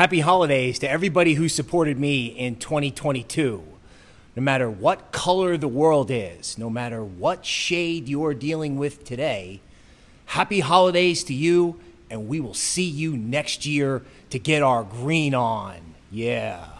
Happy holidays to everybody who supported me in 2022. No matter what color the world is, no matter what shade you're dealing with today, happy holidays to you, and we will see you next year to get our green on. Yeah.